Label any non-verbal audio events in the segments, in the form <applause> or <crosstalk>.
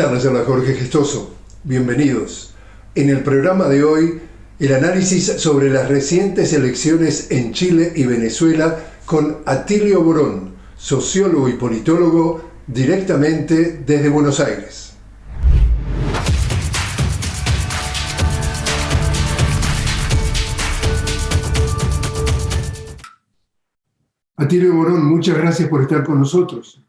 ¿Qué tal? Les habla Jorge Gestoso. Bienvenidos. En el programa de hoy, el análisis sobre las recientes elecciones en Chile y Venezuela con Atilio Borón, sociólogo y politólogo, directamente desde Buenos Aires. Atilio Borón, muchas gracias por estar con nosotros.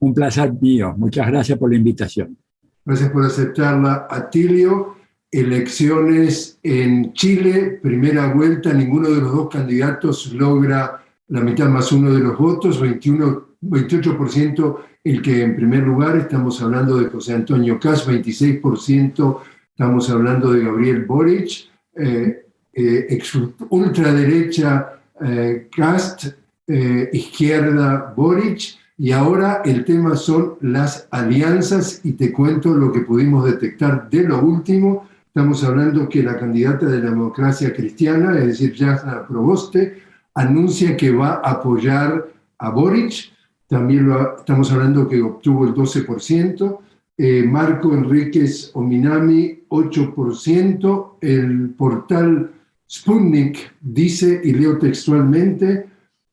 Un placer mío. Muchas gracias por la invitación. Gracias por aceptarla. Atilio, elecciones en Chile, primera vuelta, ninguno de los dos candidatos logra la mitad más uno de los votos, 21, 28% el que en primer lugar, estamos hablando de José Antonio Cas, 26%, estamos hablando de Gabriel Boric, eh, eh, ultraderecha eh, Cast, eh, izquierda Boric, y ahora el tema son las alianzas y te cuento lo que pudimos detectar de lo último. Estamos hablando que la candidata de la democracia cristiana, es decir, Jasna Proboste, anuncia que va a apoyar a Boric. También lo, estamos hablando que obtuvo el 12%. Eh, Marco Enríquez Ominami, 8%. El portal Sputnik dice, y leo textualmente,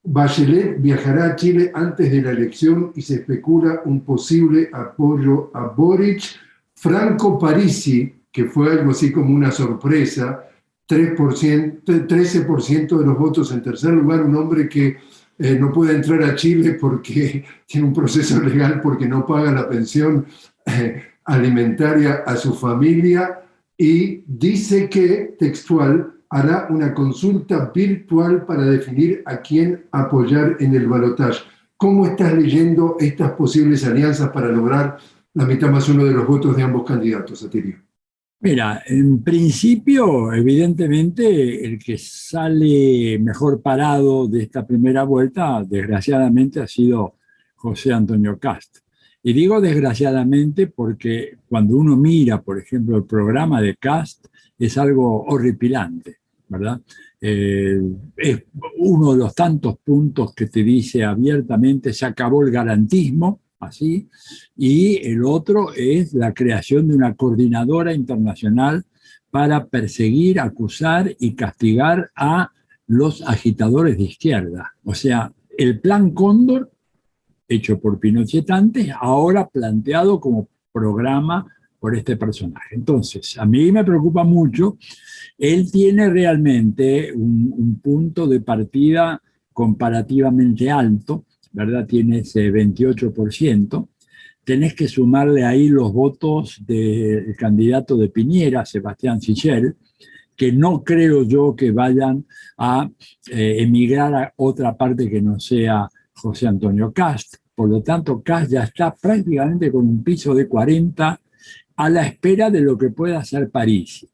Bachelet viajará a Chile antes de la elección y se especula un posible apoyo a Boric. Franco Parisi, que fue algo así como una sorpresa, 3%, 13% de los votos en tercer lugar, un hombre que eh, no puede entrar a Chile porque <laughs> tiene un proceso legal porque no paga la pensión eh, alimentaria a su familia y dice que, textual, hará una consulta virtual para definir a quién apoyar en el balotaje. ¿Cómo estás leyendo estas posibles alianzas para lograr la mitad más uno de los votos de ambos candidatos, Atirio? Mira, en principio, evidentemente, el que sale mejor parado de esta primera vuelta, desgraciadamente, ha sido José Antonio Cast. Y digo desgraciadamente porque cuando uno mira, por ejemplo, el programa de Cast, es algo horripilante, ¿verdad? Eh, es uno de los tantos puntos que te dice abiertamente se acabó el garantismo, así, y el otro es la creación de una coordinadora internacional para perseguir, acusar y castigar a los agitadores de izquierda. O sea, el plan Cóndor, hecho por Pinochet antes, ahora planteado como programa este personaje. Entonces, a mí me preocupa mucho, él tiene realmente un, punto de partida comparativamente alto, ¿verdad? Tiene ese 28%, tenés que sumarle ahí los votos del candidato de Piñera, Sebastián Sichel, que no creo yo que vayan a eh, emigrar a otra parte que no sea José Antonio Cast. Por lo tanto, Cast ya está prácticamente con un piso de 40 a la espera de lo que pueda hacer París.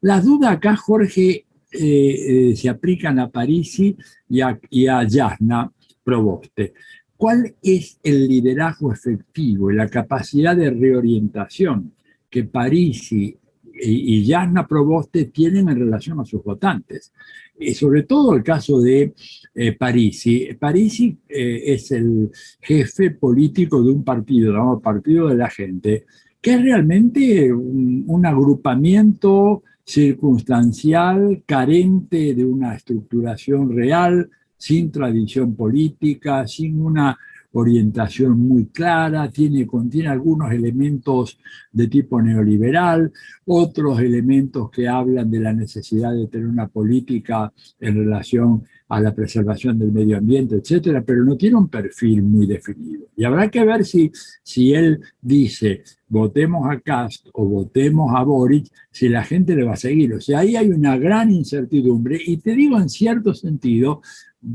Las dudas acá, Jorge, eh, eh, se aplican a París y a, y a Yasna Proboste. ¿Cuál es el liderazgo efectivo y la capacidad de reorientación que París y, y Yasna Proboste tienen en relación a sus votantes? Y sobre todo el caso de eh, Parisi. Parisi eh, es el jefe político de un partido, llamado Partido de la Gente, que es realmente un, agrupamiento circunstancial, carente de una estructuración real, sin tradición política, sin una orientación muy clara, tiene, contiene algunos elementos de tipo neoliberal, otros elementos que hablan de la necesidad de tener una política en relación a la preservación del medio ambiente, etcétera, pero no tiene un perfil muy definido. Y habrá que ver si, si él dice votemos a Cast o votemos a Boric, si la gente le va a seguir. O sea, ahí hay una gran incertidumbre y te digo en cierto sentido,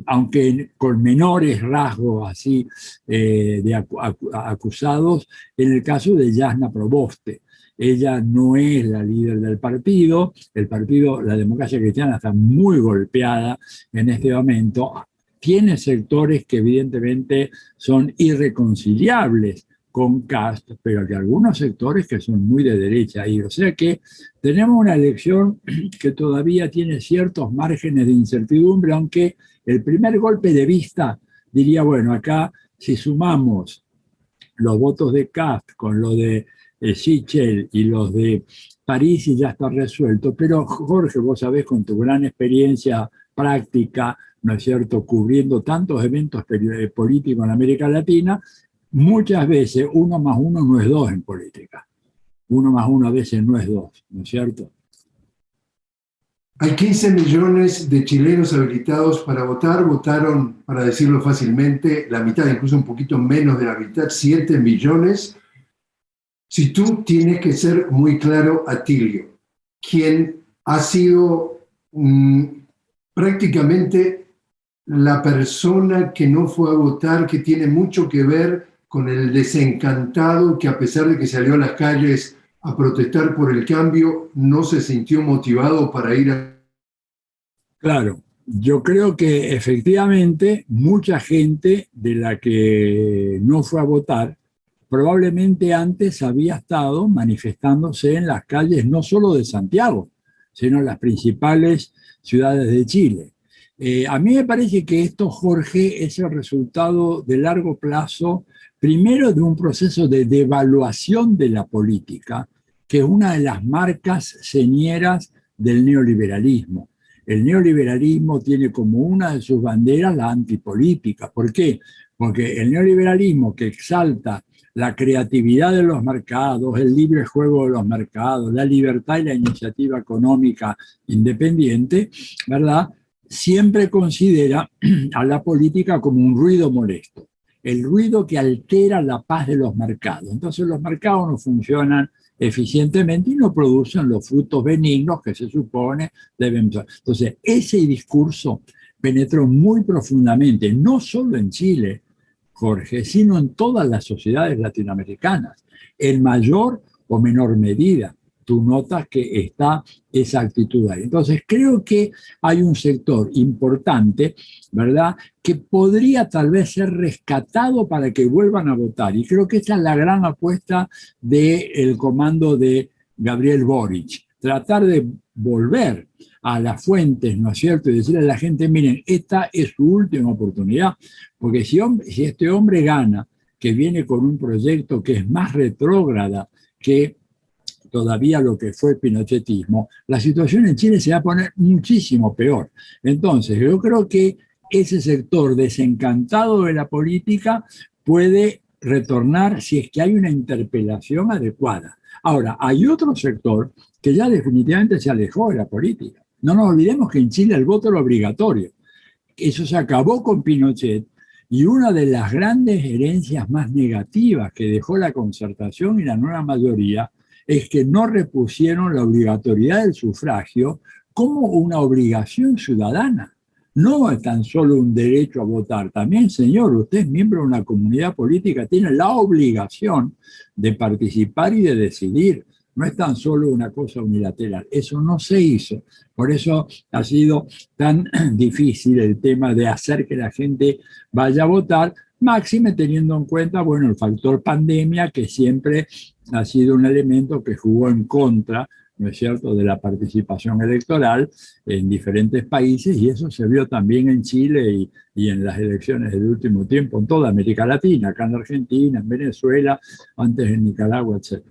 aunque con menores rasgos así eh, de acusados, en el caso de Yasna Proboste. Ella no es la líder del partido, el partido, la democracia cristiana está muy golpeada en este momento, tiene sectores que evidentemente son irreconciliables con Cast, pero que algunos sectores que son muy de derecha ahí. O sea que tenemos una elección <clears throat> que todavía tiene ciertos márgenes de incertidumbre, aunque el primer golpe de vista diría, bueno, acá si sumamos los votos de Cast con lo de eh, Sichel y los de París y ya está resuelto. Pero Jorge, vos sabés con tu gran experiencia práctica, ¿no es cierto?, cubriendo tantos eventos eh, políticos en América Latina, muchas veces uno más uno no es dos en política. Uno más uno a veces no es dos, ¿no es cierto? Hay 15 millones de chilenos habilitados para votar, votaron, para decirlo fácilmente, la mitad, incluso un poquito menos de la mitad, 7 millones. Si tú tienes que ser muy claro, Atilio, quien ha sido mm, prácticamente la persona que no fue a votar, que tiene mucho que ver con el desencantado que a pesar de que salió a las calles a protestar por el cambio, no se sintió motivado para ir a... Claro, yo creo que efectivamente mucha gente de la que no fue a votar probablemente antes había estado manifestándose en las calles no solo de Santiago, sino en las principales ciudades de Chile. Eh, a mí me parece que esto, Jorge, es el resultado de largo plazo, primero de un proceso de devaluación de la política, que es una de las marcas señeras del neoliberalismo. El neoliberalismo tiene como una de sus banderas la antipolítica. ¿Por qué? Porque el neoliberalismo que exalta la creatividad de los mercados, el libre juego de los mercados, la libertad y la iniciativa económica independiente, ¿verdad? Siempre considera <clears throat> a la política como un ruido molesto, el ruido que altera la paz de los mercados. Entonces los mercados no funcionan eficientemente y no producen los frutos benignos que se supone deben Entonces, ese discurso penetró muy profundamente, no solo en Chile, Jorge, sino en todas las sociedades latinoamericanas, en mayor o menor medida tú notas que está esa actitud ahí. Entonces, creo que hay un sector importante, ¿verdad?, que podría tal vez ser rescatado para que vuelvan a votar. Y creo que esa es la gran apuesta del comando de Gabriel Boric. Tratar de volver a las fuentes, ¿no es cierto?, y decirle a la gente, miren, esta es su última oportunidad, porque si, si este hombre gana, que viene con un proyecto que es más retrógrada que todavía lo que fue el pinochetismo, la situación en Chile se va a poner muchísimo peor. Entonces, yo creo que ese sector desencantado de la política puede retornar si es que hay una interpelación adecuada. Ahora, hay otro sector que ya definitivamente se alejó de la política. No nos olvidemos que en Chile el voto era obligatorio. Eso se acabó con Pinochet y una de las grandes herencias más negativas que dejó la concertación y la nueva mayoría es que no repusieron la obligatoriedad del sufragio como una obligación ciudadana. No es tan solo un derecho a votar, también, señor, usted es miembro de una comunidad política, tiene la obligación de participar y de decidir. No es tan solo una cosa unilateral, eso no se hizo. Por eso ha sido tan <clears throat> difícil el tema de hacer que la gente vaya a votar, máxime teniendo en cuenta, bueno, el factor pandemia, que siempre ha sido un elemento que jugó en contra, ¿no es cierto?, de la participación electoral en diferentes países, y eso se vio también en Chile y, y en las elecciones del último tiempo, en toda América Latina, acá en Argentina, en Venezuela, antes en Nicaragua, etc.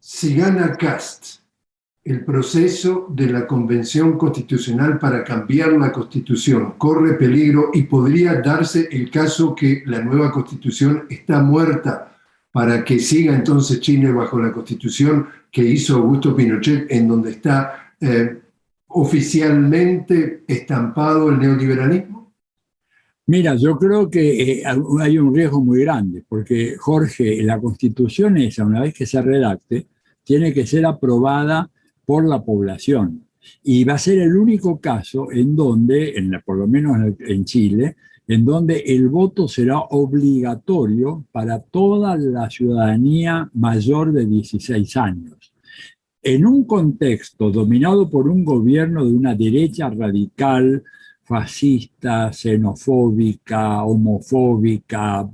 Si gana Cast, el proceso de la Convención Constitucional para cambiar la Constitución corre peligro y podría darse el caso que la nueva Constitución está muerta para que siga entonces Chile bajo la Constitución que hizo Augusto Pinochet, en donde está eh, oficialmente estampado el neoliberalismo? Mira, yo creo que eh, hay un riesgo muy grande, porque Jorge, la Constitución esa, una vez que se redacte, tiene que ser aprobada por la población. Y va a ser el único caso en donde, por lo menos en Chile, en donde el voto será obligatorio para toda la ciudadanía mayor de 16 años. En un contexto dominado por un gobierno de una derecha radical, fascista, xenofóbica, homofóbica,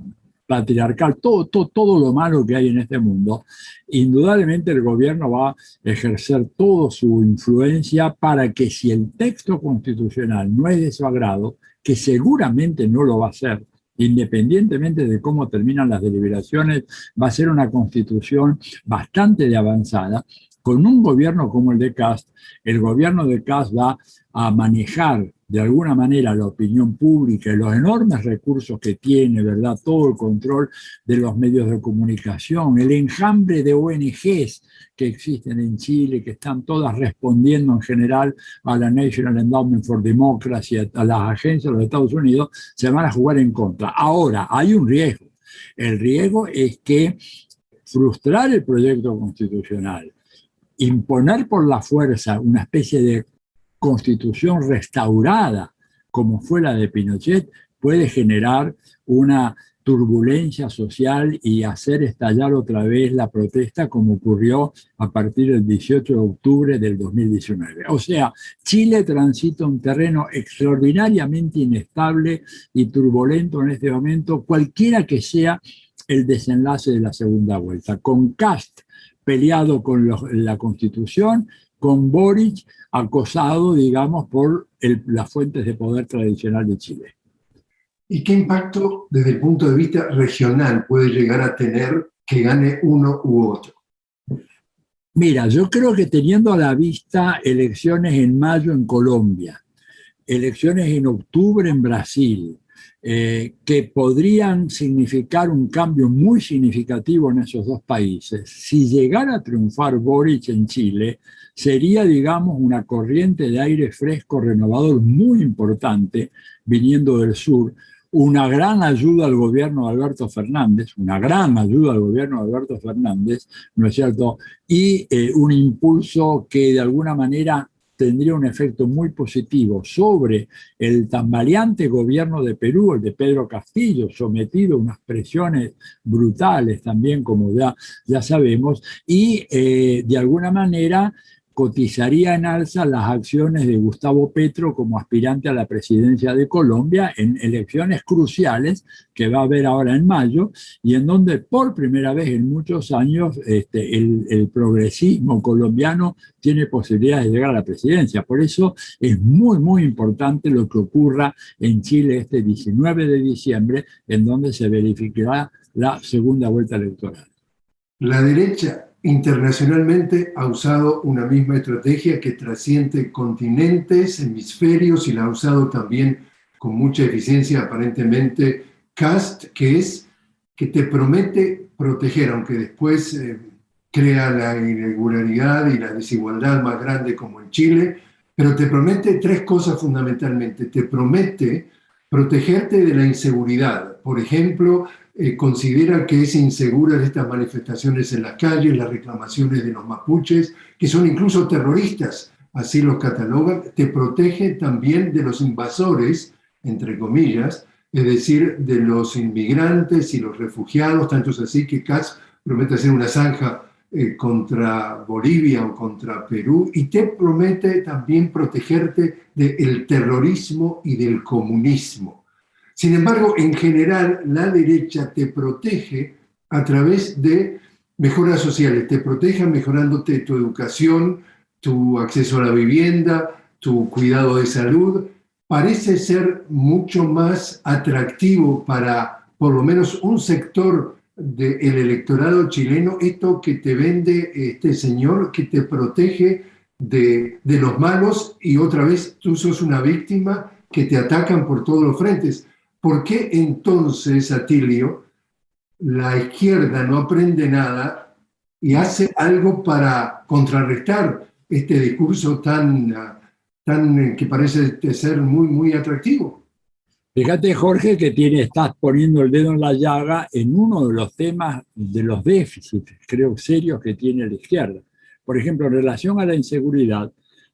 patriarcal, todo, todo, todo lo malo que hay en este mundo, indudablemente el gobierno va a ejercer toda su influencia para que si el texto constitucional no es de su agrado, que seguramente no lo va a ser, independientemente de cómo terminan las deliberaciones, va a ser una constitución bastante avanzada. Con un gobierno como el de Cast, el gobierno de Cast va a manejar de alguna manera la opinión pública y los enormes recursos que tiene, ¿verdad? Todo el control de los medios de comunicación, el enjambre de ONGs que existen en Chile, que están todas respondiendo en general a la National Endowment for Democracy, a las agencias de los Estados Unidos, se van a jugar en contra. Ahora, hay un riesgo. El riesgo es que frustrar el proyecto constitucional, imponer por la fuerza una especie de constitución restaurada, como fue la de Pinochet, puede generar una turbulencia social y hacer estallar otra vez la protesta como ocurrió a partir del 18 de octubre del 2019. O sea, Chile transita un terreno extraordinariamente inestable y turbulento en este momento, cualquiera que sea el desenlace de la segunda vuelta, con Cast peleado con la Constitución, con Boric acosado, digamos, por las fuentes de poder tradicional de Chile. ¿Y qué impacto desde el punto de vista regional puede llegar a tener que gane uno u otro? Mira, yo creo que teniendo a la vista elecciones en mayo en Colombia, elecciones en octubre en Brasil, eh, que podrían significar un cambio muy significativo en esos dos países. Si llegara a triunfar Boric en Chile, sería, digamos, una corriente de aire fresco renovador muy importante viniendo del sur, una gran ayuda al gobierno de Alberto Fernández, una gran ayuda al gobierno de Alberto Fernández, ¿no es cierto? Y eh, un impulso que de alguna manera tendría un efecto muy positivo sobre el tambaleante gobierno de Perú, el de Pedro Castillo, sometido a unas presiones brutales también, como ya, ya sabemos, y eh, de alguna manera cotizaría en alza las acciones de Gustavo Petro como aspirante a la presidencia de Colombia en elecciones cruciales que va a haber ahora en mayo y en donde por primera vez en muchos años este, el, el, progresismo colombiano tiene posibilidades de llegar a la presidencia. Por eso es muy, muy importante lo que ocurra en Chile este 19 de diciembre, en donde se verificará la segunda vuelta electoral. La derecha internacionalmente ha usado una misma estrategia que trasciende continentes, hemisferios y la ha usado también con mucha eficiencia aparentemente CAST, que es que te promete proteger, aunque después eh, crea la irregularidad y la desigualdad más grande como en Chile, pero te promete tres cosas fundamentalmente. Te promete protegerte de la inseguridad, por ejemplo, eh, considera que es insegura estas manifestaciones en las calles, las reclamaciones de los mapuches, que son incluso terroristas, así los catalogan, te protege también de los invasores, entre comillas, es decir, de los inmigrantes y los refugiados, tanto es así que CAS promete hacer una zanja eh, contra Bolivia o contra Perú, y te promete también protegerte del terrorismo y del comunismo. Sin embargo, en general, la derecha te protege a través de mejoras sociales, te protege mejorándote tu educación, tu acceso a la vivienda, tu cuidado de salud. Parece ser mucho más atractivo para por lo menos un sector del electorado chileno esto que te vende este señor que te protege de, de los malos y otra vez tú sos una víctima que te atacan por todos los frentes. ¿Por qué entonces, Atilio, la izquierda no aprende nada y hace algo para contrarrestar este discurso tan, tan que parece ser muy, muy atractivo? Fíjate, Jorge, que tiene, estás poniendo el dedo en la llaga en uno de los temas de los déficits, creo, serios que tiene la izquierda. Por ejemplo, en relación a la inseguridad,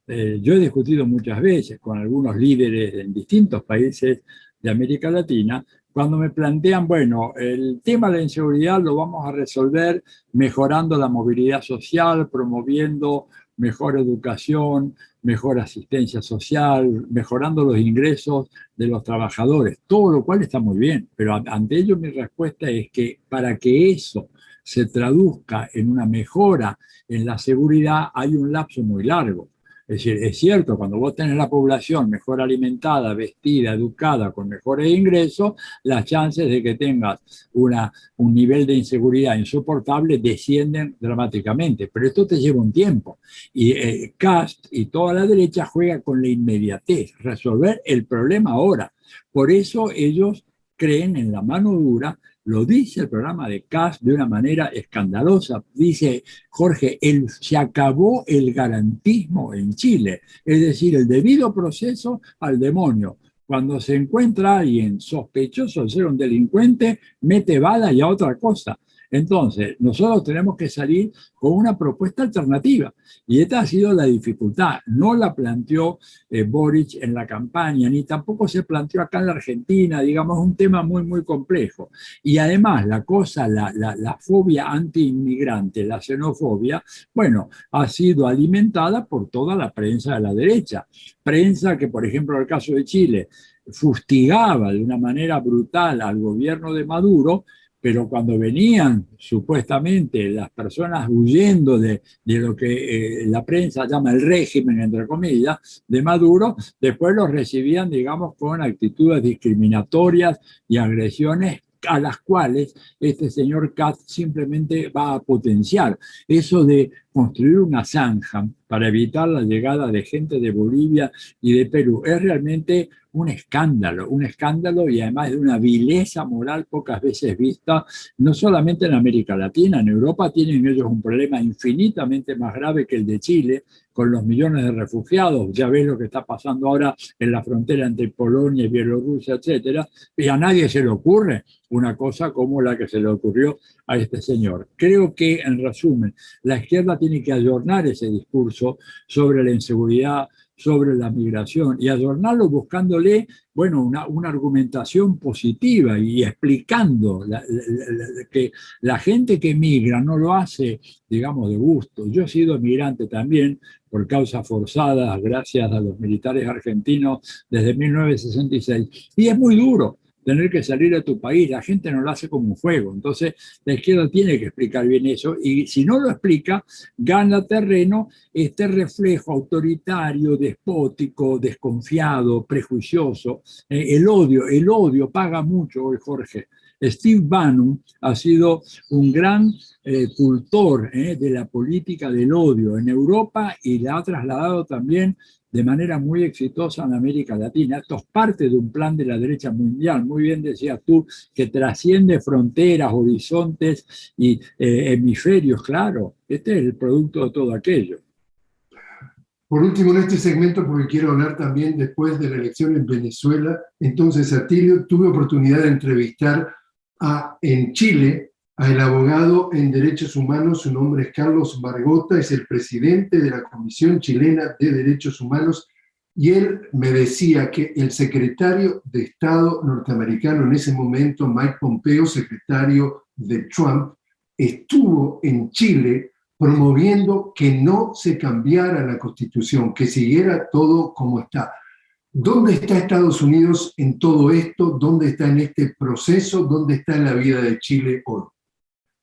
eh, yo he discutido muchas veces con algunos líderes en distintos países de América Latina, cuando me plantean, bueno, el tema de la inseguridad lo vamos a resolver mejorando la movilidad social, promoviendo mejor educación, mejor asistencia social, mejorando los ingresos de los trabajadores, todo lo cual está muy bien, pero ante ello mi respuesta es que para que eso se traduzca en una mejora en la seguridad hay un lapso muy largo. Es decir, es cierto, cuando vos tenés la población mejor alimentada, vestida, educada, con mejores ingresos, las chances de que tengas una, un nivel de inseguridad insoportable descienden dramáticamente. Pero esto te lleva un tiempo. Y eh, Cast y toda la derecha juega con la inmediatez, resolver el problema ahora. Por eso ellos creen en la mano dura lo dice el programa de CAS de una manera escandalosa. Dice Jorge, el, se acabó el garantismo en Chile, es decir, el debido proceso al demonio. Cuando se encuentra alguien sospechoso de ser un delincuente, mete bala y a otra cosa. Entonces, nosotros tenemos que salir con una propuesta alternativa. Y esta ha sido la dificultad. No la planteó eh, Boric en la campaña, ni tampoco se planteó acá en la Argentina, digamos, un tema muy, muy complejo. Y además, la cosa, la, la, la fobia anti-inmigrante, la xenofobia, bueno, ha sido alimentada por toda la prensa de la derecha. Prensa que, por ejemplo, en el caso de Chile, fustigaba de una manera brutal al gobierno de Maduro, pero cuando venían supuestamente las personas huyendo de, de lo que eh, la prensa llama el régimen, entre comillas, de Maduro, después los recibían, digamos, con actitudes discriminatorias y agresiones a las cuales este señor Katz simplemente va a potenciar. Eso de construir una zanja para evitar la llegada de gente de Bolivia y de Perú es realmente un escándalo, un escándalo y además de una vileza moral pocas veces vista, no solamente en América Latina, en Europa tienen ellos un problema infinitamente más grave que el de Chile, con los millones de refugiados, ya ves lo que está pasando ahora en la frontera entre Polonia y Bielorrusia, etcétera, y a nadie se le ocurre una cosa como la que se le ocurrió a este señor. Creo que, en resumen, la izquierda tiene que adornar ese discurso sobre la inseguridad, sobre la migración y adornarlo buscándole, bueno, una, una argumentación positiva y explicando que la gente que migra no lo hace, digamos, de gusto. Yo he sido migrante también por causas forzadas, gracias a los militares argentinos desde 1966, y es muy duro tener que salir de tu país, la gente no lo hace como un juego, entonces la izquierda tiene que explicar bien eso y si no lo explica, gana terreno este reflejo autoritario, despótico, desconfiado, prejuicioso, eh, el odio, el odio paga mucho hoy Jorge. Steve Bannon ha sido un gran eh, cultor eh, de la política del odio en Europa y la ha trasladado también de manera muy exitosa en América Latina. Esto es parte de un plan de la derecha mundial, muy bien decías tú, que trasciende fronteras, horizontes y eh, hemisferios, claro. Este es el producto de todo aquello. Por último, en este segmento, porque quiero hablar también después de la elección en Venezuela, entonces, Atilio, tuve oportunidad de entrevistar a, en Chile el abogado en derechos humanos, su nombre es Carlos Margota, es el presidente de la Comisión Chilena de Derechos Humanos, y él me decía que el secretario de Estado norteamericano en ese momento, Mike Pompeo, secretario de Trump, estuvo en Chile promoviendo que no se cambiara la Constitución, que siguiera todo como está. ¿Dónde está Estados Unidos en todo esto? ¿Dónde está en este proceso? ¿Dónde está en la vida de Chile hoy?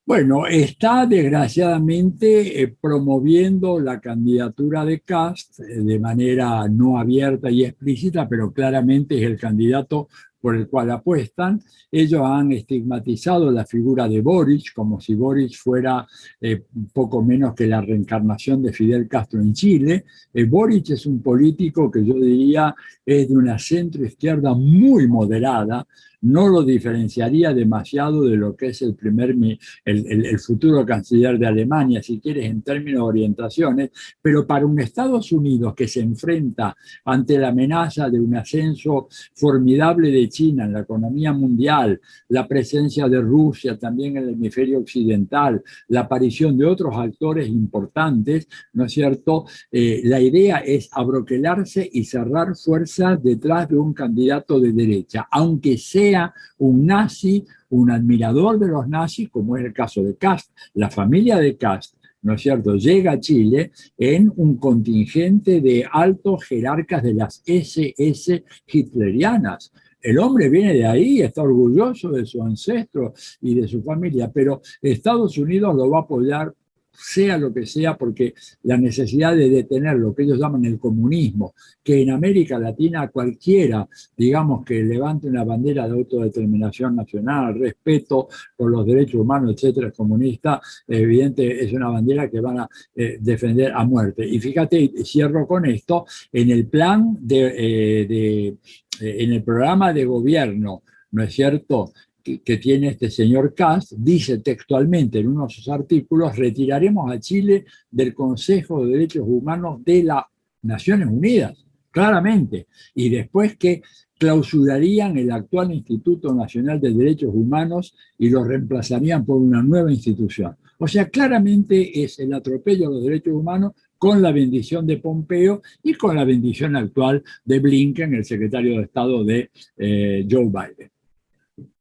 Bueno, está desgraciadamente eh, promoviendo la candidatura de Cast eh, de manera no abierta y explícita, pero claramente es el candidato por el cual apuestan. Ellos han estigmatizado la figura de Boric, como si Boric fuera eh, poco menos que la reencarnación de Fidel Castro en Chile. Boric es un político que yo diría es de una centro izquierda muy moderada, no lo diferenciaría demasiado de lo que es el, primer, el, futuro canciller de Alemania, si quieres, en términos de orientaciones, pero para un Estados Unidos que se enfrenta ante la amenaza de un ascenso formidable de China en la economía mundial, la presencia de Rusia también en el hemisferio occidental, la aparición de otros actores importantes, ¿no es cierto? Eh, la idea es abroquelarse y cerrar fuerzas detrás de un candidato de derecha, aunque sea un nazi, un admirador de los nazis, como es el caso de Cast. La familia de Cast, ¿no es cierto?, llega a Chile en un contingente de altos jerarcas de las SS hitlerianas. El hombre viene de ahí, está orgulloso de su ancestro y de su familia, pero Estados Unidos lo va a apoyar sea lo que sea, porque la necesidad de detener lo que ellos llaman el comunismo, que en América Latina cualquiera, digamos, que levante una bandera de autodeterminación nacional, respeto por los derechos humanos, etcétera, comunista, evidente, es una bandera que van a eh, defender a muerte. Y fíjate, cierro con esto, en el plan de, eh, de en el programa de gobierno, ¿no es cierto?, que, tiene este señor Cast, dice textualmente en uno de sus artículos, retiraremos a Chile del Consejo de Derechos Humanos de las Naciones Unidas, claramente, y después que clausurarían el actual Instituto Nacional de Derechos Humanos y lo reemplazarían por una nueva institución. O sea, claramente es el atropello a los derechos humanos con la bendición de Pompeo y con la bendición actual de Blinken, el secretario de Estado de eh, Joe Biden.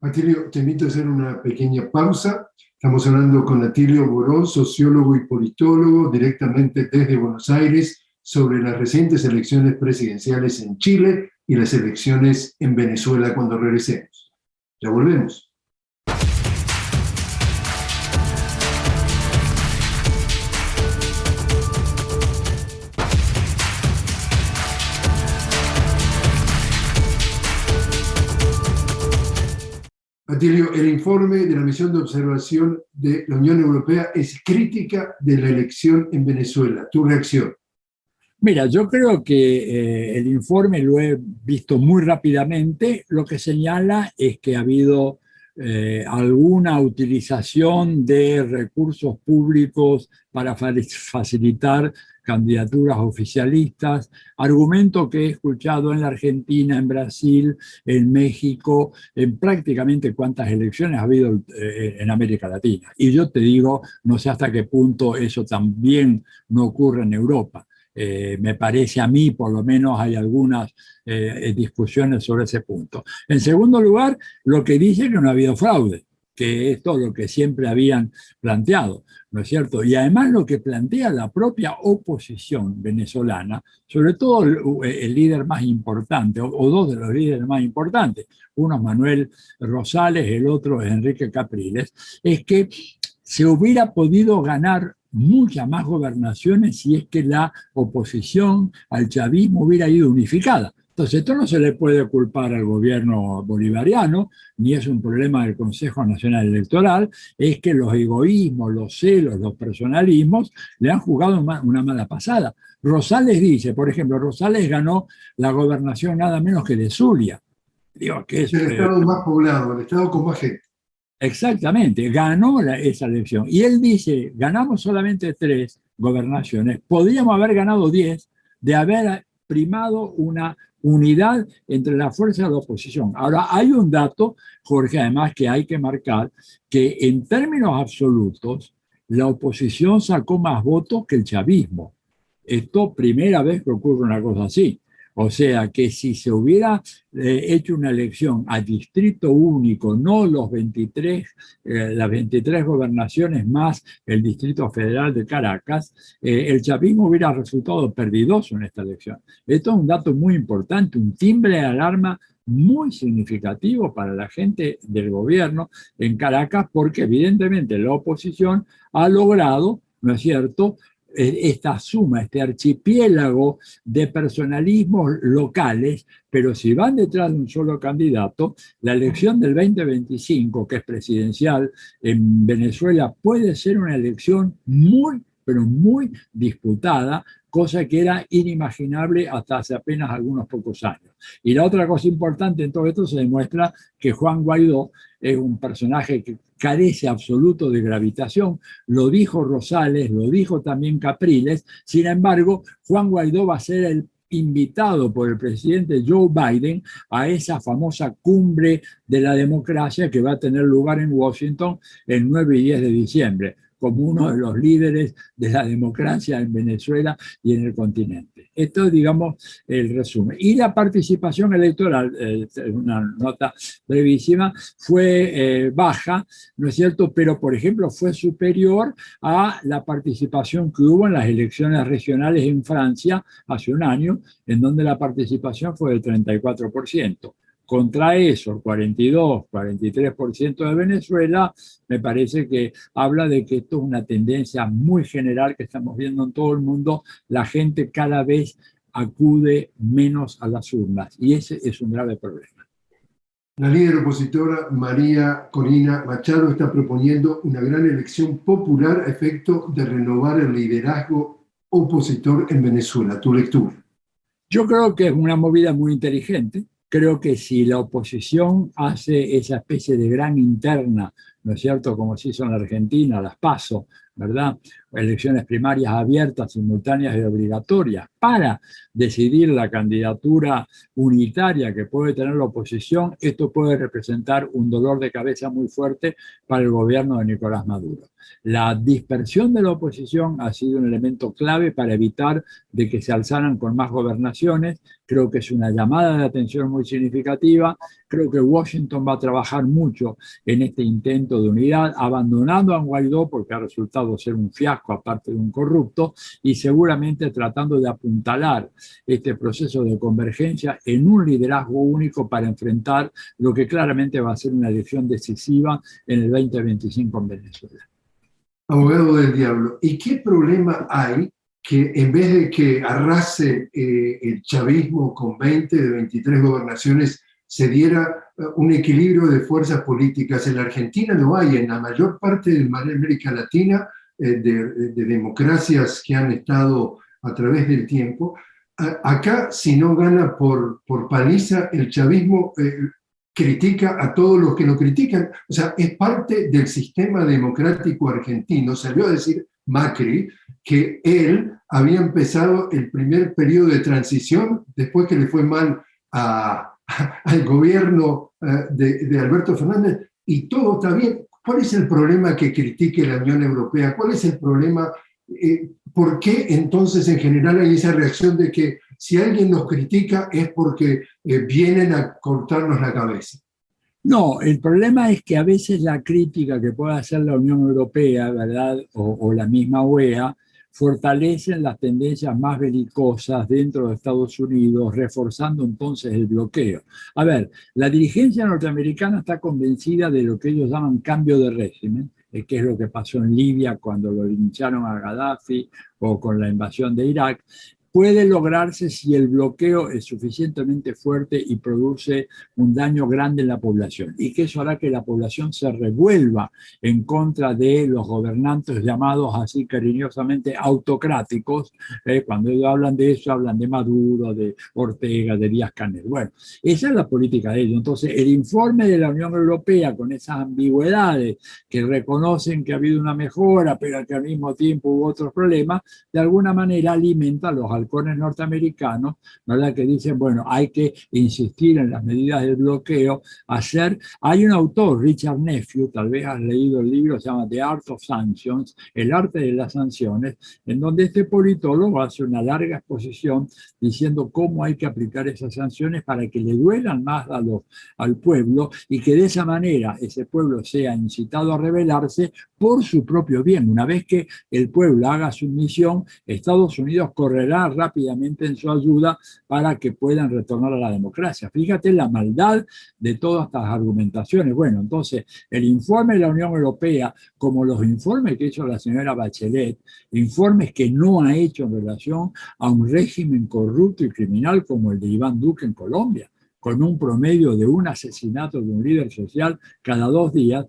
Atilio, te invito a hacer una pequeña pausa. Estamos hablando con Atilio Borón, sociólogo y politólogo, directamente desde Buenos Aires, sobre las recientes elecciones presidenciales en Chile y las elecciones en Venezuela cuando regresemos. Ya volvemos. Atilio, el informe de la misión de observación de la Unión Europea es crítica de la elección en Venezuela. ¿Tu reacción? Mira, yo creo que eh, el informe lo he visto muy rápidamente. Lo que señala es que ha habido eh, alguna utilización de recursos públicos para facilitar candidaturas oficialistas, argumento que he escuchado en la Argentina, en Brasil, en México, en prácticamente cuántas elecciones ha habido eh, en América Latina. Y yo te digo, no sé hasta qué punto eso también no ocurre en Europa. Eh, me parece a mí, por lo menos, hay algunas eh, discusiones sobre ese punto. En segundo lugar, lo que dice que no ha habido fraude, que es todo lo que siempre habían planteado, ¿no es cierto? Y además lo que plantea la propia oposición venezolana, sobre todo el, líder más importante, o, o, dos de los líderes más importantes, uno es Manuel Rosales, el otro es Enrique Capriles, es que se hubiera podido ganar muchas más gobernaciones si es que la oposición al chavismo hubiera ido unificada. Entonces, esto no se le puede culpar al gobierno bolivariano, ni es un problema del Consejo Nacional Electoral, es que los egoísmos, los celos, los personalismos le han jugado una mala pasada. Rosales dice, por ejemplo, Rosales ganó la gobernación nada menos que de Zulia. Digo, que es el estado más poblado, el estado con más gente. Exactamente, ganó esa elección. Y él dice, ganamos solamente tres gobernaciones, podríamos haber ganado diez de haber primado una unidad entre la fuerza de la oposición. Ahora, hay un dato, Jorge, además que hay que marcar, que en términos absolutos, la oposición sacó más votos que el chavismo. Esto primera vez que ocurre una cosa así. O sea que si se hubiera eh, hecho una elección a distrito único, no los 23, eh, las 23 gobernaciones más el Distrito Federal de Caracas, eh, el chavismo hubiera resultado perdidoso en esta elección. Esto es un dato muy importante, un timbre de alarma muy significativo para la gente del gobierno en Caracas, porque evidentemente la oposición ha logrado, ¿no es cierto?, esta suma, este archipiélago de personalismos locales, pero si van detrás de un solo candidato, la elección del 2025, que es presidencial en Venezuela, puede ser una elección muy, pero muy disputada, cosa que era inimaginable hasta hace apenas algunos pocos años. Y la otra cosa importante en todo esto se demuestra que Juan Guaidó es un personaje que carece absoluto de gravitación, lo dijo Rosales, lo dijo también Capriles, sin embargo, Juan Guaidó va a ser el invitado por el presidente Joe Biden a esa famosa cumbre de la democracia que va a tener lugar en Washington el 9 y 10 de diciembre como uno de los líderes de la democracia en Venezuela y en el continente. Esto es, digamos, el resumen. Y la participación electoral, eh, una nota brevísima, fue eh, baja, ¿no es cierto? Pero, por ejemplo, fue superior a la participación que hubo en las elecciones regionales en Francia hace un año, en donde la participación fue del 34% Contra eso, el 42, 43% de Venezuela, me parece que habla de que esto es una tendencia muy general que estamos viendo en todo el mundo. La gente cada vez acude menos a las urnas y ese es un grave problema. La líder opositora María Corina Machado está proponiendo una gran elección popular a efecto de renovar el liderazgo opositor en Venezuela. ¿Tu lectura? Yo creo que es una movida muy inteligente. Creo que si la oposición hace esa especie de gran interna, ¿no es cierto?, como se hizo en la Argentina, las PASO, ¿verdad? Elecciones primarias abiertas, simultáneas y obligatorias para decidir la candidatura unitaria que puede tener la oposición, esto puede representar un dolor de cabeza muy fuerte para el gobierno de Nicolás Maduro. La dispersión de la oposición ha sido un elemento clave para evitar de que se alzaran con más gobernaciones. Creo que es una llamada de atención muy significativa. Creo que Washington va a trabajar mucho en este intento de unidad, abandonando a Guaidó porque ha resultado ser un fiasco aparte de un corrupto y seguramente tratando de apuntalar este proceso de convergencia en un liderazgo único para enfrentar lo que claramente va a ser una elección decisiva en el 2025 en Venezuela abogado del diablo, ¿y qué problema hay que en vez de que arrase eh, el chavismo con 20 de 23 gobernaciones, se diera eh, un equilibrio de fuerzas políticas? En la Argentina no hay, en la mayor parte de América Latina, eh, de, de, democracias que han estado a través del tiempo, acá si no gana por, por paliza, el chavismo critica a todos los que lo critican. O sea, es parte del sistema democrático argentino. Salió a decir Macri que él había empezado el primer periodo de transición después que le fue mal <laughs> al gobierno eh, de, Alberto Fernández y todo está bien. ¿Cuál es el problema que critique la Unión Europea? ¿Cuál es el problema? Eh, ¿Por qué entonces en general hay esa reacción de que si alguien nos critica es porque eh, vienen a cortarnos la cabeza. No, el problema es que a veces la crítica que puede hacer la Unión Europea, ¿verdad? O, la misma UEA, fortalecen las tendencias más belicosas dentro de Estados Unidos, reforzando entonces el bloqueo. A ver, la dirigencia norteamericana está convencida de lo que ellos llaman cambio de régimen, eh, que es lo que pasó en Libia cuando lo lincharon a Gaddafi o con la invasión de Irak, puede lograrse si el bloqueo es suficientemente fuerte y produce un daño grande en la población y que eso hará que la población se revuelva en contra de los gobernantes llamados así cariñosamente autocráticos. ¿eh? Cuando ellos hablan de eso, hablan de Maduro, de Ortega, de Díaz Canel. Bueno, esa es la política de ellos. Entonces, el informe de la Unión Europea con esas ambigüedades que reconocen que ha habido una mejora, pero que al mismo tiempo hubo otros problemas, de alguna manera alimenta los halcones norteamericanos, ¿verdad? que dicen, bueno, hay que insistir en las medidas del bloqueo, hacer... Hay un autor, Richard Nephew, tal vez has leído el libro, se llama The Art of Sanctions, El arte de las sanciones, en donde este politólogo hace una larga exposición diciendo cómo hay que aplicar esas sanciones para que le duelan más a los, al pueblo y que de esa manera ese pueblo sea incitado a rebelarse por su propio bien. Una vez que el pueblo haga su misión, Estados Unidos correrá rápidamente en su ayuda para que puedan retornar a la democracia. Fíjate la maldad de todas estas argumentaciones. Bueno, entonces, el informe de la Unión Europea, como los informes que hizo la señora Bachelet, informes que no ha hecho en relación a un régimen corrupto y criminal como el de Iván Duque en Colombia, con un promedio de un asesinato de un líder social cada dos días,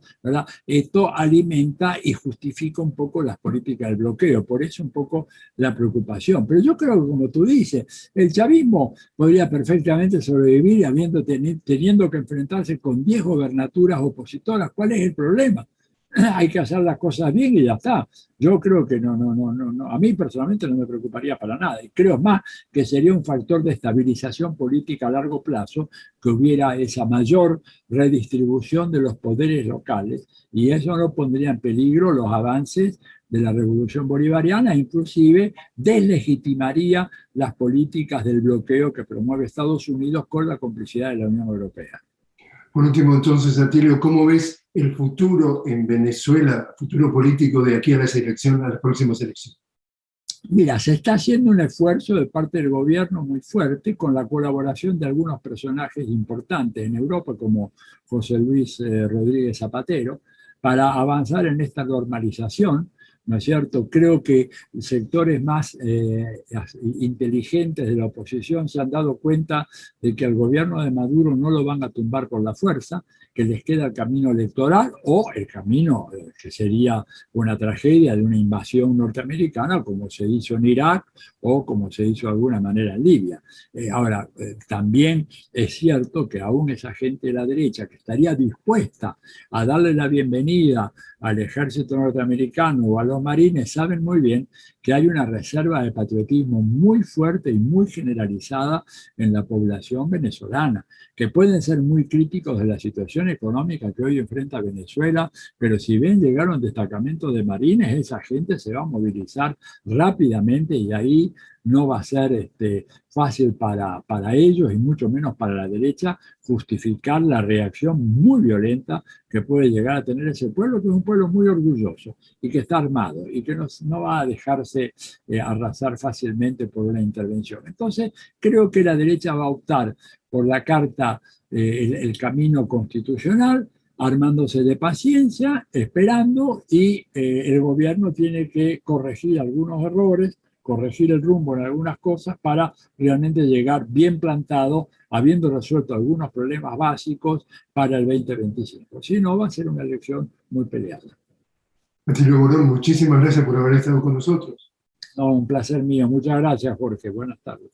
esto alimenta y justifica un poco las políticas del bloqueo. Por eso un poco la preocupación. Pero yo creo que, como tú dices, el chavismo podría perfectamente sobrevivir habiendo, teniendo que enfrentarse con 10 gobernaturas opositoras. ¿Cuál es el problema? <clears throat> hay que hacer las cosas bien y ya está. Yo creo que no, no, no, no, a mí personalmente no me preocuparía para nada. Y creo más que sería un factor de estabilización política a largo plazo que hubiera esa mayor redistribución de los poderes locales y eso no pondría en peligro los avances de la revolución bolivariana, inclusive deslegitimaría las políticas del bloqueo que promueve Estados Unidos con la complicidad de la Unión Europea. Por último, entonces, Atilio, ¿cómo ves el futuro en Venezuela, futuro político de aquí a las elecciones, a las próximas elecciones? Mira, se está haciendo un esfuerzo de parte del gobierno muy fuerte con la colaboración de algunos personajes importantes en Europa, como José Luis eh, Rodríguez Zapatero, para avanzar en esta normalización ¿no es cierto? Creo que sectores más eh, inteligentes de la oposición se han dado cuenta de que al gobierno de Maduro no lo van a tumbar por la fuerza, que les queda el camino electoral o el camino eh, que sería una tragedia de una invasión norteamericana como se hizo en Irak o como se hizo de alguna manera en Libia. Eh, ahora, también es cierto que aún esa gente de la derecha que estaría dispuesta a darle la bienvenida al ejército norteamericano o a los marines saben muy bien que hay una reserva de patriotismo muy fuerte y muy generalizada en la población venezolana, que pueden ser muy críticos de la situación económica que hoy enfrenta Venezuela, pero si ven llegar un destacamento de marines, esa gente se va a movilizar rápidamente y ahí no va a ser este, fácil para, para ellos y mucho menos para la derecha justificar la reacción muy violenta que puede llegar a tener ese pueblo, que es un pueblo muy orgulloso y que está armado y que no, no va a dejarse eh, arrasar fácilmente por una intervención. Entonces, creo que la derecha va a optar por la carta, eh, el, camino constitucional, armándose de paciencia, esperando, y eh, el gobierno tiene que corregir algunos errores, corregir el rumbo en algunas cosas para realmente llegar bien plantado, habiendo resuelto algunos problemas básicos para el 2025. Si no, va a ser una elección muy peleada. Atilio Borón, muchísimas gracias por haber estado con nosotros. No, un placer mío. Muchas gracias, Jorge. Buenas tardes.